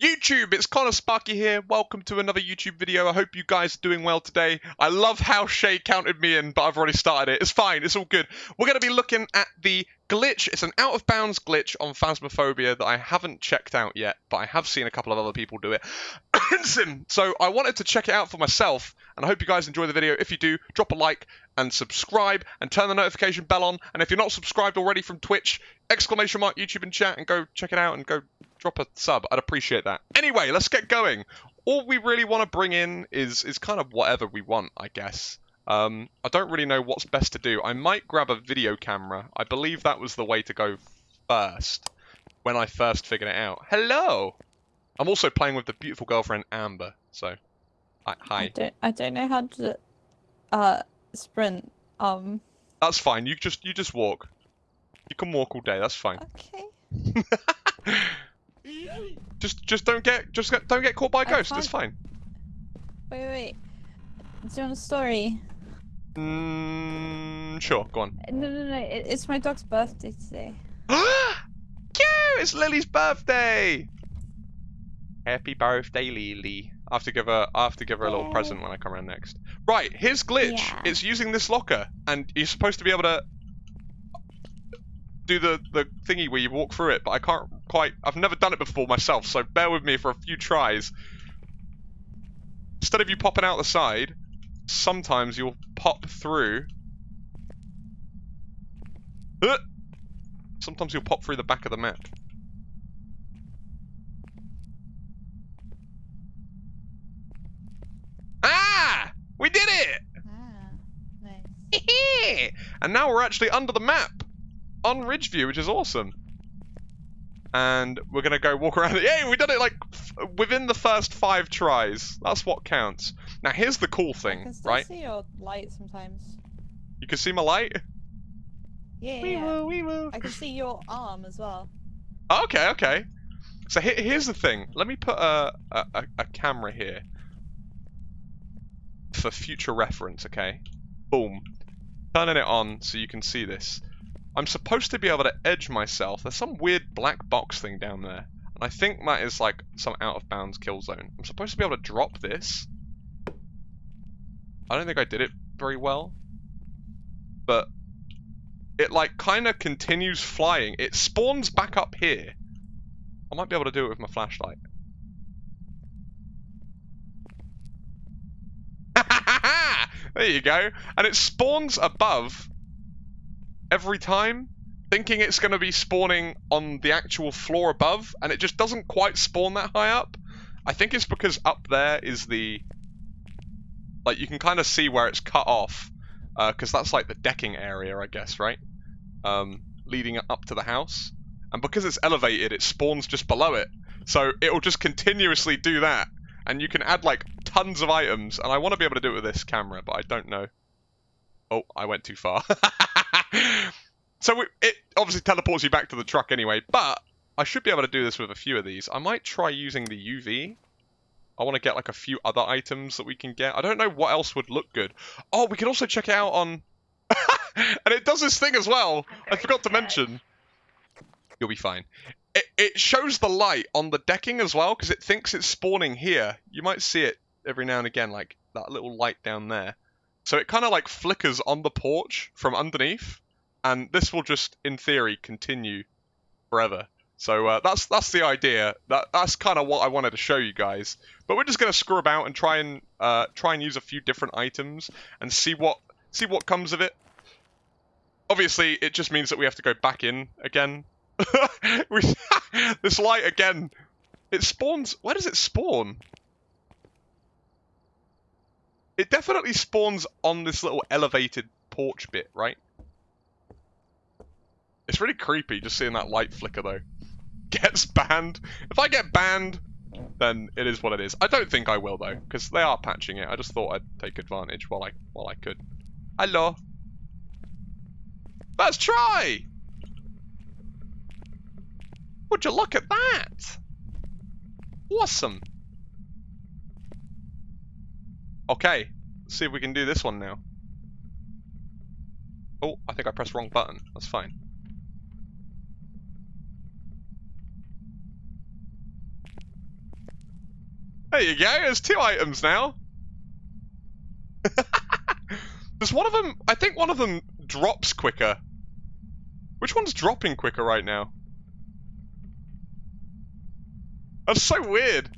YouTube, it's Connor Sparky here. Welcome to another YouTube video. I hope you guys are doing well today. I love how Shay counted me in, but I've already started it. It's fine, it's all good. We're going to be looking at the glitch. It's an out of bounds glitch on Phasmophobia that I haven't checked out yet, but I have seen a couple of other people do it. so I wanted to check it out for myself, and I hope you guys enjoy the video. If you do, drop a like and subscribe and turn the notification bell on. And if you're not subscribed already from Twitch, exclamation mark YouTube and chat and go check it out and go drop a sub. I'd appreciate that. Anyway, let's get going. All we really want to bring in is is kind of whatever we want, I guess. Um, I don't really know what's best to do. I might grab a video camera. I believe that was the way to go first when I first figured it out. Hello! I'm also playing with the beautiful girlfriend Amber, so hi. I don't I don't know how to uh sprint. Um That's fine. You just you just walk. You can walk all day. That's fine. okay. Just just don't get just get, don't get caught by a ghost. It's fine. Wait, wait, wait. Do you want a story? Mm, sure, go on. No, no, no. It, it's my dog's birthday today. Cute! It's Lily's birthday. Happy birthday, Lily. I have to give her. I have to give her a little present when I come around next. Right, here's glitch. Yeah. It's using this locker, and you're supposed to be able to do the the thingy where you walk through it, but I can't quite. I've never done it before myself, so bear with me for a few tries. Instead of you popping out the side, sometimes you'll pop through. Uh, Sometimes you'll pop through the back of the map. Ah! We did it! Ah, nice. and now we're actually under the map on Ridgeview, which is awesome. And we're gonna go walk around. Yay! We did it like within the first five tries. That's what counts. Now here's the cool thing, I can still right? see your light sometimes. You can see my light. Yeah, Wee woo, wee woo. I can see your arm as well. Okay, okay. So he- here's the thing. Let me put a, a, a- a camera here for future reference, okay? Boom. Turning it on so you can see this. I'm supposed to be able to edge myself. There's some weird black box thing down there. And I think that is like some out of bounds kill zone. I'm supposed to be able to drop this. I don't think I did it very well. But it like kind of continues flying. It spawns back up here. I might be able to do it with my flashlight. there you go. And it spawns above every time, thinking it's going to be spawning on the actual floor above, and it just doesn't quite spawn that high up. I think it's because up there is the. Like, you can kind of see where it's cut off, because that's like the decking area, I guess, right? Um, leading up to the house. And because it's elevated, it spawns just below it. So it'll just continuously do that. And you can add like tons of items. And I want to be able to do it with this camera, but I don't know. Oh, I went too far. so we, it obviously teleports you back to the truck anyway. But I should be able to do this with a few of these. I might try using the UV. I want to get like a few other items that we can get. I don't know what else would look good. Oh, we can also check it out on... and it does this thing as well. I forgot to mention. You'll be fine. It, it shows the light on the decking as well because it thinks it's spawning here. You might see it every now and again, like that little light down there. So it kind of like flickers on the porch from underneath, and this will just, in theory, continue forever. So uh, that's that's the idea. That that's kind of what I wanted to show you guys. But we're just gonna screw about and try and uh, try and use a few different items and see what see what comes of it. Obviously, it just means that we have to go back in again. this light again. It spawns. Where does it spawn? It definitely spawns on this little elevated porch bit, right? It's really creepy just seeing that light flicker though. Gets banned. If I get banned, then it is what it is. I don't think I will though, because they are patching it. I just thought I'd take advantage while I while I could. Hello. Let's try. Would you look at that? Awesome. Okay, let's see if we can do this one now. Oh, I think I pressed wrong button. That's fine. There you go. There's two items now. Does one of them... I think one of them drops quicker. Which one's dropping quicker right now? That's so weird.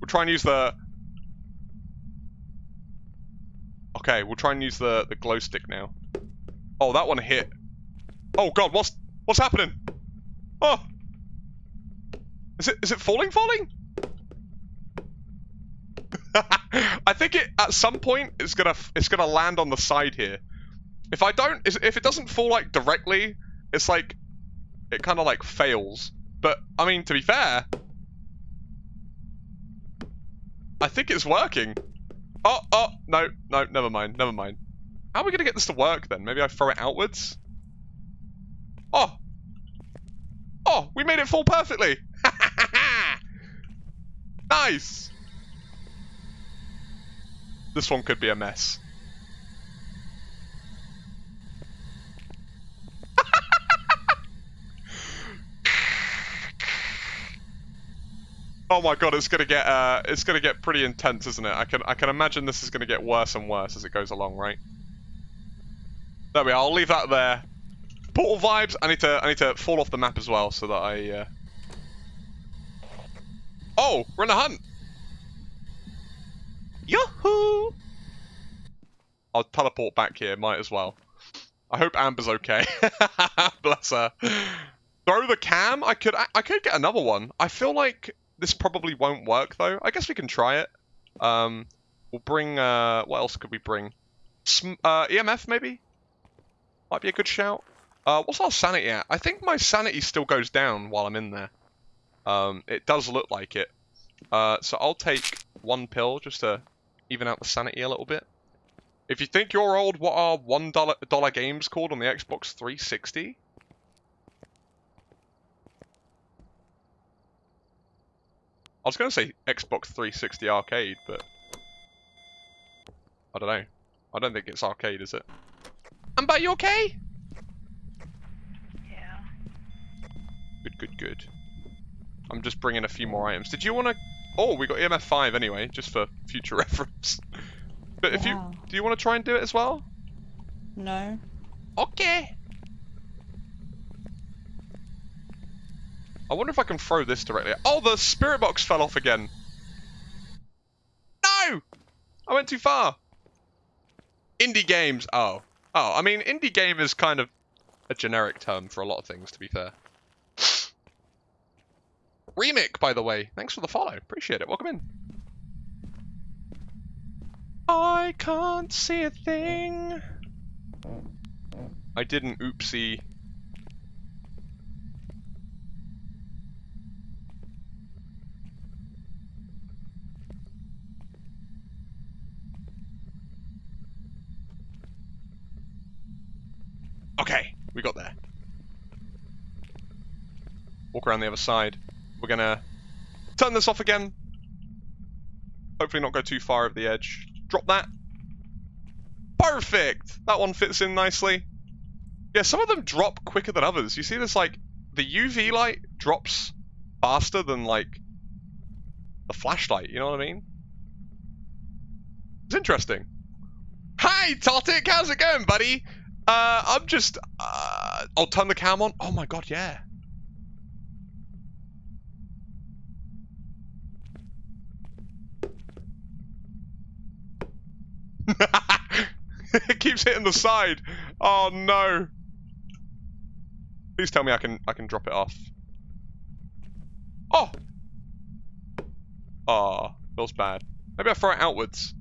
We'll try and use the... Okay, we'll try and use the, the glow stick now. Oh, that one hit. Oh god, what's what's happening? Oh! Is it is it falling falling? I think it at some point it's gonna it's gonna land on the side here. If I don't if it doesn't fall like directly, it's like it kind of like fails. But I mean, to be fair, I think it's working. Oh, oh, no, no, never mind, never mind. How are we gonna get this to work then? Maybe I throw it outwards? Oh! Oh, we made it fall perfectly! nice! This one could be a mess. Oh my god, it's gonna get uh, it's gonna get pretty intense, isn't it? I can I can imagine this is gonna get worse and worse as it goes along, right? There we are. I'll leave that there. Portal vibes. I need to I need to fall off the map as well so that I. Uh... Oh, we're in a hunt. Yahoo! I'll teleport back here. Might as well. I hope Amber's okay. Bless her. Throw the cam. I could I could get another one. I feel like this probably won't work though. I guess we can try it. Um, we'll bring. Uh, what else could we bring? Sm uh, EMF maybe. Might be a good shout. Uh, what's our sanity at? I think my sanity still goes down while I'm in there. Um, it does look like it. Uh, so I'll take one pill just to even out the sanity a little bit. If you think you're old, what are one dollar dollar games called on the Xbox 360? I was going to say Xbox 360 arcade, but I don't know. I don't think it's arcade, is it? Amber, you okay? Yeah. Good, good, good. I'm just bringing a few more items. Did you want to... Oh, we got EMF 5 anyway, just for future reference. But if Wow. you... Do you want to try and do it as well? No. Okay. I wonder if I can throw this directly. Oh, the spirit box fell off again. No! I went too far. Indie games. Oh. Oh, I mean, indie game is kind of a generic term for a lot of things, to be fair. Remix, by the way. Thanks for the follow. Appreciate it. Welcome in. I can't see a thing. I didn't oopsie. Okay, we got there. Walk around the other side. We're gonna turn this off again. Hopefully not go too far over the edge. Drop that. Perfect! That one fits in nicely. Yeah, some of them drop quicker than others. You see this, like, the UV light drops faster than, like, the flashlight, you know what I mean? It's interesting. Hi, Totic! How's it going, buddy? Uh, I'm just, uh, I'll turn the cam on. Oh my god, yeah. it keeps hitting the side. Oh no. Please tell me I can I can drop it off. Oh. Oh, feels bad. Maybe I throw it outwards.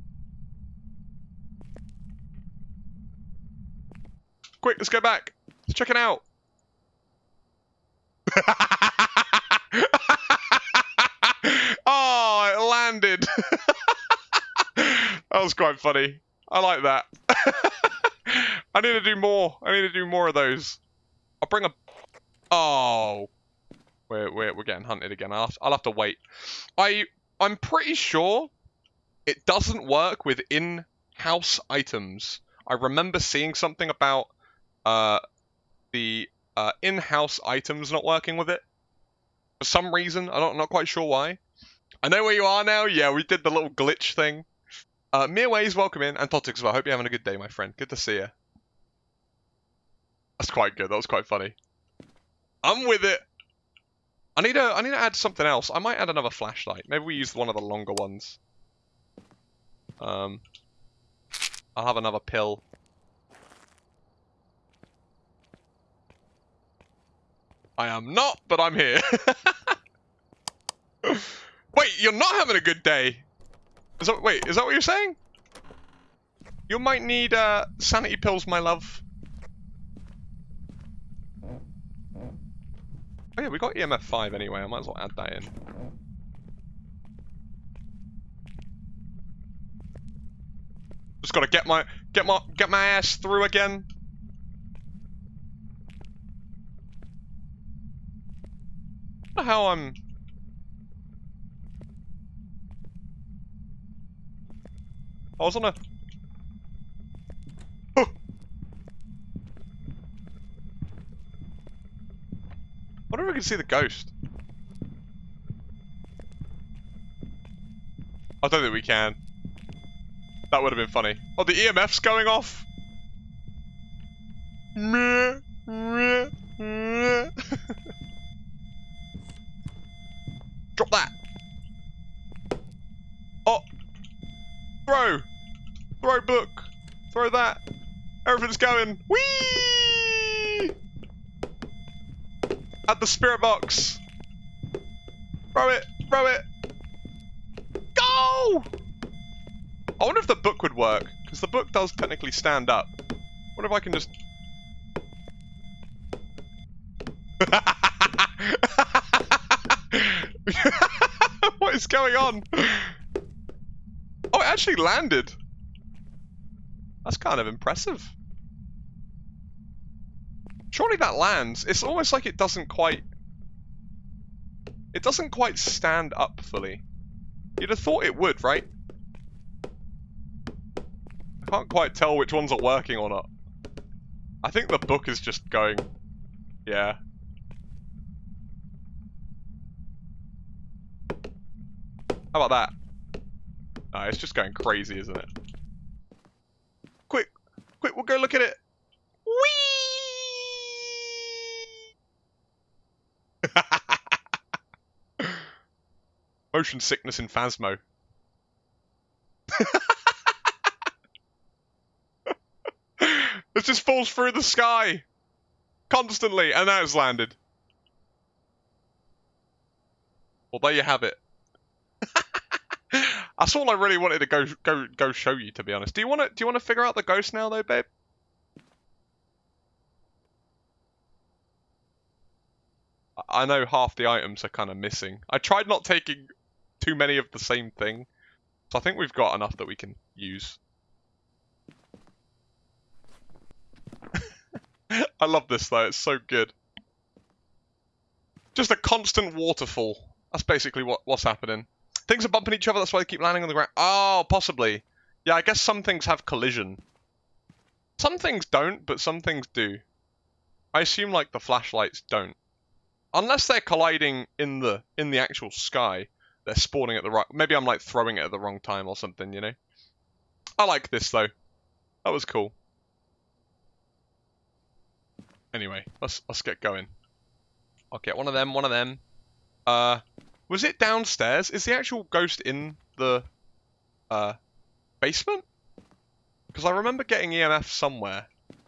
Quick, let's go back. Let's check it out. oh, it landed. that was quite funny. I like that. I need to do more. I need to do more of those. I'll bring a... Oh. We're, we're, we're getting hunted again. I'll have, I'll have to wait. I, I'm pretty sure it doesn't work with in-house items. I remember seeing something about uh, the uh, in-house items not working with it. For some reason, I don't, I'm not quite sure why. I know where you are now. Yeah, we did the little glitch thing. Uh, Mia Ways, welcome in, and Totic as well. Hope you're having a good day, my friend. Good to see you. That's quite good. That was quite funny. I'm with it. I need to. I need to add something else. I might add another flashlight. Maybe we use one of the longer ones. Um, I'll have another pill. I am not, but I'm here. wait, you're not having a good day. Is that, wait, is that what you're saying? You might need uh, sanity pills, my love. Oh yeah, we got EMF 5 anyway, I might as well add that in. Just gotta get my get my get my ass through again. Know how I'm I was on a Oh. wonder if we can see the ghost. I don't think we can. That would have been funny. Oh, the EMF's going off. Meh, meh. Drop that. Oh. Throw. Throw book. Throw that. Everything's going. Whee! At the spirit box. Throw it. Throw it. Go! I wonder if the book would work, because the book does technically stand up. What if I can just... what is going on? Oh, it actually landed. That's kind of impressive. Surely that lands. It's almost like it doesn't quite... It doesn't quite stand up fully. You'd have thought it would, right? I can't quite tell which ones are working or not. I think the book is just going... Yeah. How about that? It's just going crazy, isn't it? Quick! Quick, we'll go look at it! Whee! Motion sickness in Phasmo. it just falls through the sky constantly, and now it's landed. Well, there you have it. That's all I really wanted to go go go show you, to be honest. Do you want to do you want to figure out the ghost now, though, babe? I know half the items are kind of missing. I tried not taking too many of the same thing, so I think we've got enough that we can use. I love this though, it's so good. Just a constant waterfall. That's basically what, what's happening. Things are bumping each other, that's why they keep landing on the ground. Oh, possibly. Yeah, I guess some things have collision. Some things don't, but some things do. I assume like the flashlights don't. Unless they're colliding in the in the actual sky, they're spawning at the right. Maybe I'm like throwing it at the wrong time or something, you know. I like this though. That was cool. Anyway, let's let's get going. I'll get one of them, one of them. Uh, was it downstairs? Is the actual ghost in the uh basement? Because I remember getting EMF somewhere.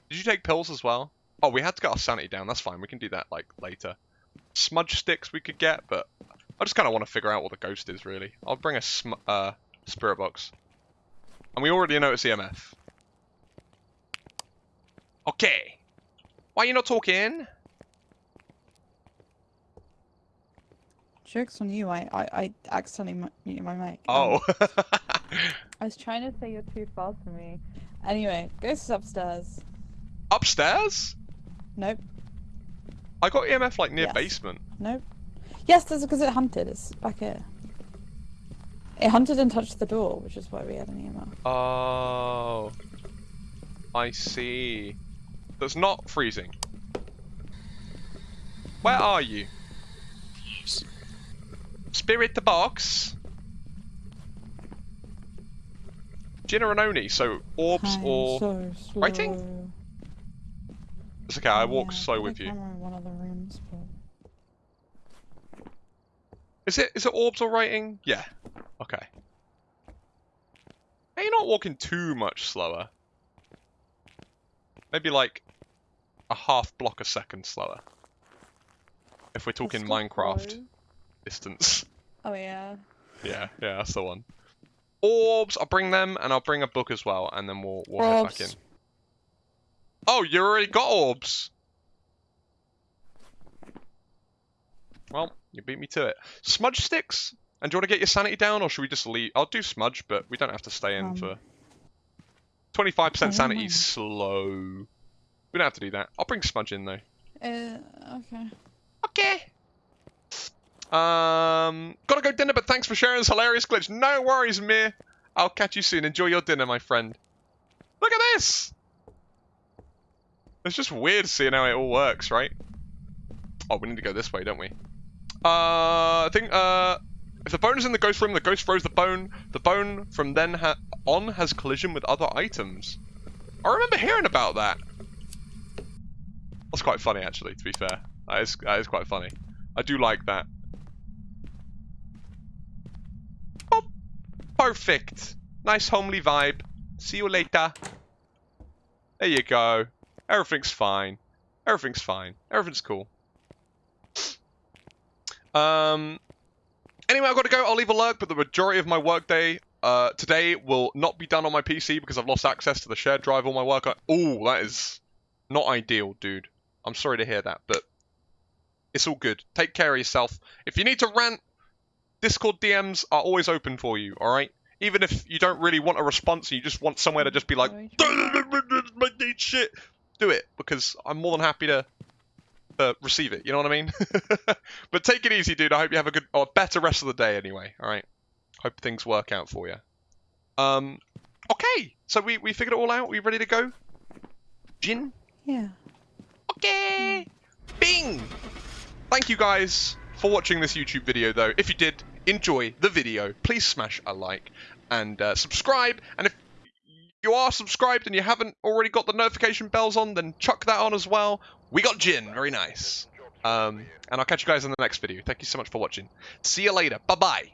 Did you take pills as well? Oh, we had to get our sanity down. That's fine. We can do that like later. Smudge sticks we could get, but I just kind of want to figure out what the ghost is really. I'll bring a sm uh, spirit box. And we already know it's EMF. Okay. Why are you not talking? Joke's on you, I, I, I accidentally mu- muted my mic. Oh. Um, I was trying to say you're too far from me. Anyway, ghost is upstairs. Upstairs? Nope, I got EMF like near Yes. basement. nope. Yes, that's because it hunted. It's back here. It hunted and touched the door, which is why we had an email. Oh. I see. That's not freezing. Where are you? Spirit the box. Jinner and Oni, so orbs I'm or so writing? It's okay, I walk yeah, slow with you. Is it is it orbs or writing? Yeah. Okay. Hey, you're not walking too much slower. Maybe like a half block a second slower. If we're talking Minecraft distance. Oh yeah. Yeah, yeah, that's the one. Orbs, I'll bring them, and I'll bring a book as well, and then we'll, we'll head back in. Oh, you already got orbs! Well, you beat me to it. Smudge sticks? And do you want to get your sanity down, or should we just leave? I'll do smudge, but we don't have to stay in Um, for... 25% don't sanity slow. We don't have to do that. I'll bring smudge in, though. Uh, okay. Okay. Um, gotta go dinner, but thanks for sharing this hilarious glitch. No worries, Mir. I'll catch you soon. Enjoy your dinner, my friend. Look at this! It's just weird seeing how it all works, right? Oh, we need to go this way, don't we? Uh, I think, uh, if the bone is in the ghost room, the ghost throws the bone. The bone from then ha on has collision with other items. I remember hearing about that. That's quite funny, actually, to be fair. That is, that is quite funny. I do like that. Oh, perfect. Nice homely vibe. See you later. There you go. Everything's fine. Everything's fine. Everything's cool. Um. Anyway, I've got to go. I'll leave a lurk, but the majority of my workday uh, today will not be done on my PC because I've lost access to the shared drive. All my work. Oh, that is not ideal, dude. I'm sorry to hear that, but it's all good. Take care of yourself. If you need to rant, Discord DMs are always open for you, alright? Even if you don't really want a response you just want somewhere to just be like, my shit, do it, because I'm more than happy to uh, receive it, you know what I mean? but take it easy, dude. I hope you have a good, or better rest of the day anyway, alright? Hope things work out for you. Um, okay, so we, we figured it all out. We ready to go? Jinn? Yeah. Okay. Bing. Thank you guys for watching this YouTube video though. If you did enjoy the video, please smash a like and uh, subscribe. And if you are subscribed and you haven't already got the notification bells on, then chuck that on as well. We got Jinn. Very nice. Um, and I'll catch you guys in the next video. Thank you so much for watching. See you later. Bye-bye.